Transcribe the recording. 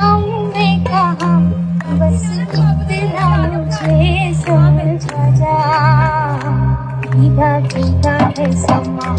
हमने कहा बस इतना मुझे समझा जा। है समा